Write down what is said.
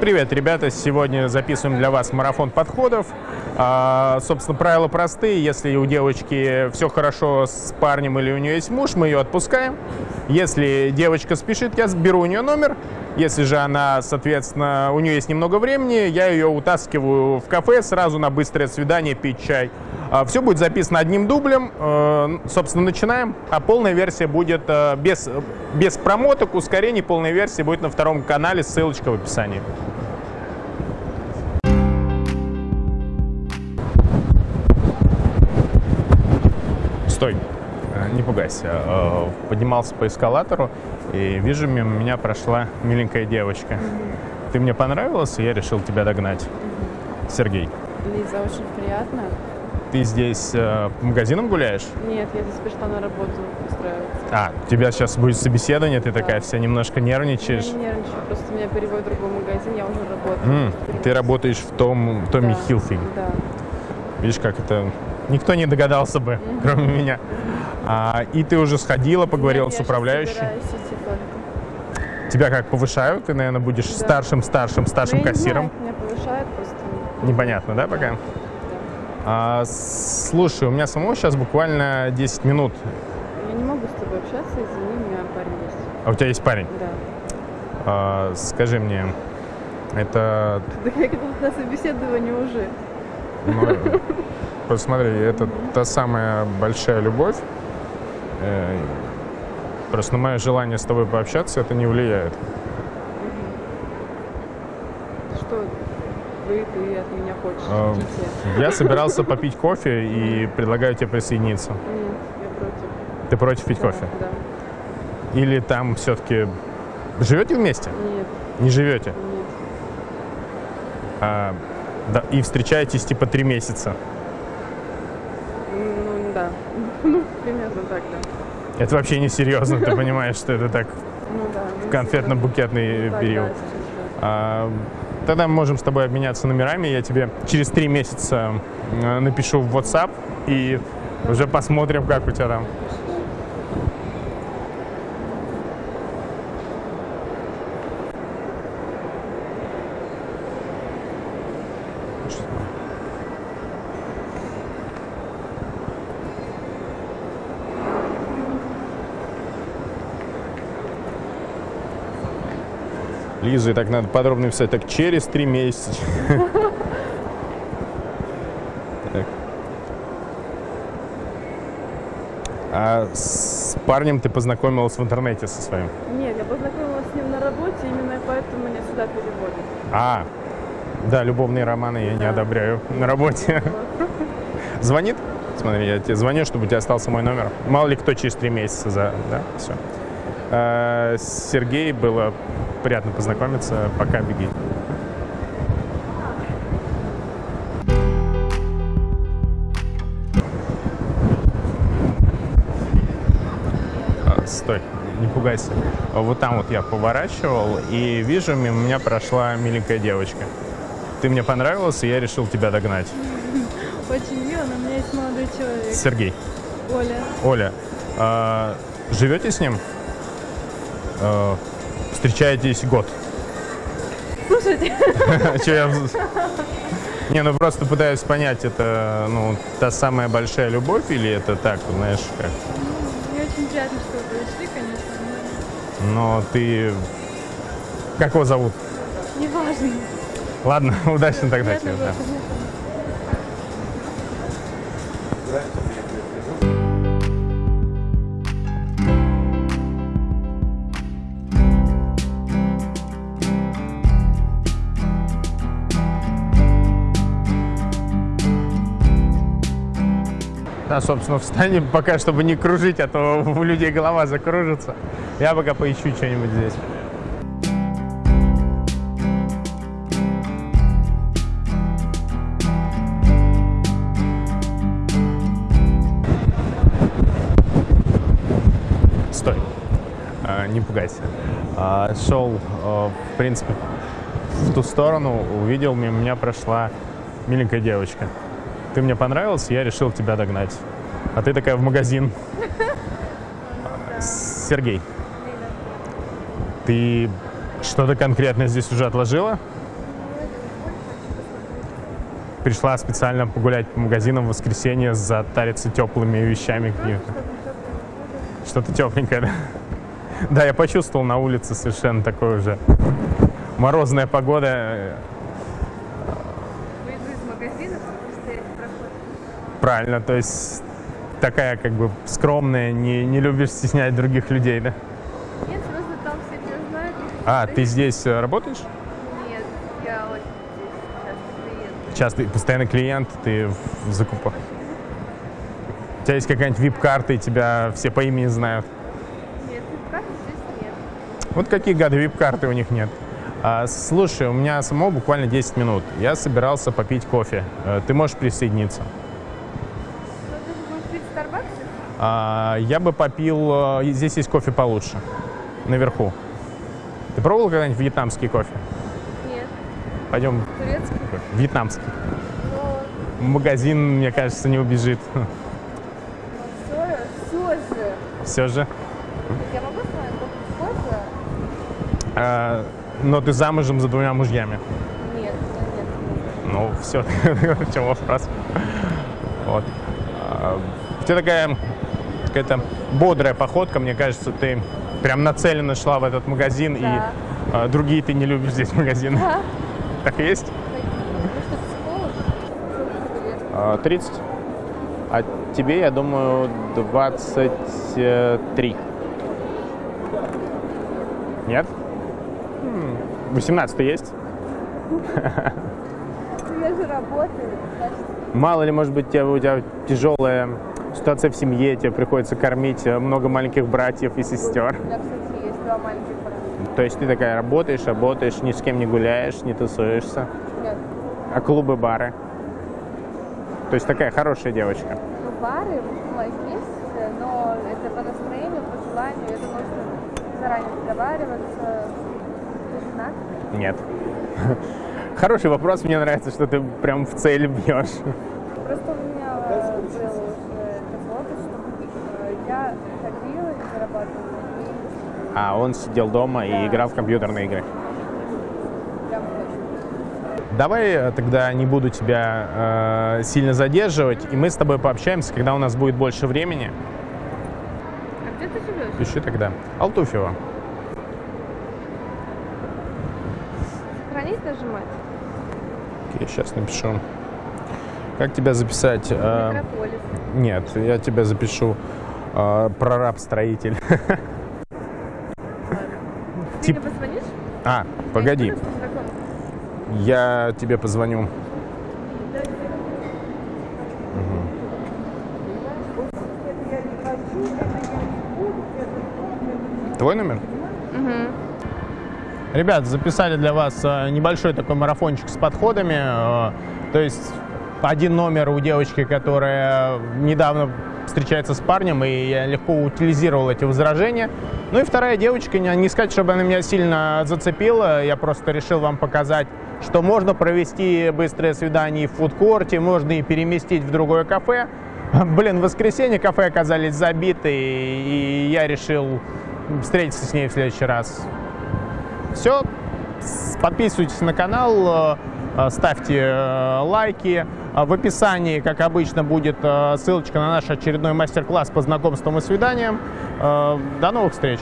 Привет, ребята! Сегодня записываем для вас марафон подходов. А, собственно, правила простые. Если у девочки все хорошо с парнем или у нее есть муж, мы ее отпускаем. Если девочка спешит, я беру у нее номер. Если же она, соответственно, у нее есть немного времени, я ее утаскиваю в кафе сразу на быстрое свидание пить чай. А, все будет записано одним дублем. Э, собственно, начинаем. А полная версия будет э, без, без промоток, ускорений. Полная версия будет на втором канале. Ссылочка в описании. Стой, э, не пугайся. Э, Поднимался по эскалатору и вижу, мимо меня прошла миленькая девочка. Ты мне понравилась, и я решил тебя догнать. Сергей, Лиза, очень приятно. ты здесь э, по магазинам гуляешь? Нет, я здесь пришла на работу устраиваться. А, у тебя сейчас будет собеседование, ты Да. такая вся немножко Я нервничаешь. не нервничаю, просто меня переводят в другой магазин, я уже работаю. Просто ты работаешь в том Томми Да, Хилфинг. Да. Видишь, как это... Никто не догадался бы, кроме меня. А, и ты уже сходила, поговорила Нет, с управляющей. Тебя как повышают? Ты, наверное, будешь Да. старшим, старшим, старшим Ну, я не кассиром. знаю, меня повышают просто. Непонятно, да, пока? Да. А, слушай, у меня самого сейчас буквально 10 минут. Я не могу с тобой общаться, извини, у меня парень есть. А у тебя есть парень? Да. А, скажи мне, это... Да как это на собеседовании уже? ну, посмотри, это та самая большая любовь. Э, Просто на мое желание с тобой пообщаться это не влияет. Что вы, ты от меня хочешь? Идите. Я собирался попить кофе и предлагаю тебе присоединиться. Нет, я против. Ты против пить Да, кофе? Да. Или там все-таки живете вместе? Нет, Не живете? нет. А, да, и встречаетесь типа три месяца. Ну, да. Ну, примерно так, да. Это вообще не серьезно, ты понимаешь, что это так Ну, да. ну, конфетно-букетный да, период. да. А, Тогда мы можем с тобой обменяться номерами. Я тебе через три месяца напишу в WhatsApp и уже посмотрим, как у тебя там. Лиза, и так надо подробно писать. Так, через три месяца. А с парнем ты познакомилась в интернете со своим? Нет, я познакомилась с ним на работе, именно поэтому меня сюда переводят. А, да, любовные романы я не одобряю на работе. Звонит? Смотри, я тебе звоню, чтобы у тебя остался мой номер. Мало ли кто через три месяца за... Да, все. Сергей, было приятно познакомиться. Пока, беги. А, Стой, не пугайся. Вот там вот я поворачивал и вижу, мимо меня прошла миленькая девочка. Ты мне понравилась, и я решил тебя догнать. Очень мило, но у меня есть молодой человек. Сергей, Оля. Оля, а, живете с ним? А, встречаетесь год? Слушайте, Чё я... Не, ну просто пытаюсь понять, это ну, та самая большая любовь или это так, знаешь, как? мне очень приятно, что вы пришли, конечно, Но ты... Как его зовут? но неважно. Ладно, удачно тогда тебе. да. Да, собственно, встань пока, чтобы не кружить, а то у людей голова закружится. Я пока поищу что-нибудь здесь. Стой. А, не пугайся. А, шел, а, в принципе, в ту сторону, увидел, мимо меня прошла миленькая девочка. Ты мне понравился, я решил тебя догнать. А ты такая в магазин. Сергей, ты что-то конкретно здесь уже отложила? пришла специально погулять по магазинам в воскресенье, затариться теплыми вещами. Что-то тепленькое? Да, я почувствовал на улице совершенно такое уже морозная погода. Правильно, то есть такая как бы скромная, не, не любишь стеснять других людей, да? Нет, просто там все тебя знают. А, ты здесь э, работаешь? Нет, я очень здесь часто приеду. Часто постоянный клиент, ты в закупах. У тебя есть какая-нибудь вип-карта, и тебя все по имени знают. Нет, карты здесь нет. Вот какие гады вип-карты у них нет. А, слушай, у меня самого буквально 10 минут. Я собирался попить кофе. Э, Ты можешь присоединиться? Ну, ты же будешь пить в Старбаксе? А, я бы попил... э, Здесь есть кофе получше. Наверху. Ты пробовал когда-нибудь вьетнамский кофе? Нет. Пойдем. Турецкий? Вьетнамский. Но Магазин, мне кажется, не убежит. все, все же. Все же. Я могу с вами кофе? А, но ты замужем за двумя мужьями. Нет, нет. Ну, все, в чем вопрос. Вот. А, У тебя такая какая-то бодрая походка, мне кажется, ты прям нацеленно шла в этот магазин, и Да. а, другие ты не любишь здесь магазины. Да. Так и есть? Вы что, психолог? Сколько тебе лет? А, 30. А тебе, я думаю, 23. Нет? М, 18 есть? Ну, Я же работаю, значит, Мало ли, может быть, у тебя, у тебя тяжелая ситуация в семье, тебе приходится кормить э, много маленьких братьев и сестер. у меня, кстати, есть два маленьких брата. То есть ты такая работаешь, работаешь, ни с кем не гуляешь, не тусуешься. Нет. А клубы, бары? То есть такая хорошая девочка. Ну, бары есть, но это по настроению, по желанию, это нужно заранее договариваться. Ты женат? Нет. Хороший вопрос, мне нравится, что ты прям в цель бьешь. Просто у меня э, был уже такой что э, я ходила и зарабатывала А он сидел дома и играл в компьютерные игры. Давай тогда не буду тебя э, сильно задерживать, и мы с тобой пообщаемся, когда у нас будет больше времени. А где ты живешь? Пиши тогда. Алтуфьева. Сохранить нажимать? Окей, сейчас напишу. Как тебя записать? Э, Микрополис. нет, я тебя запишу. Э, прораб-строитель. Ты Тип- мне позвонишь? А, погоди. Я тебе позвоню. Твой номер? Ребят, записали для вас э, небольшой такой марафончик с подходами. э, То есть один номер у девочки, которая недавно встречается с парнем, и я легко утилизировал эти возражения. Ну и вторая девочка, не, сказать, чтобы она меня сильно зацепила, я просто решил вам показать, что можно провести быстрое свидание в фудкорте, можно и переместить в другое кафе. Блин, в воскресенье кафе оказались забиты, и я решил встретиться с ней в следующий раз. Все. Подписывайтесь на канал, э, э, ставьте э, лайки. А В описании, как обычно, будет ссылочка на наш очередной мастер-класс по знакомствам и свиданиям. До новых встреч!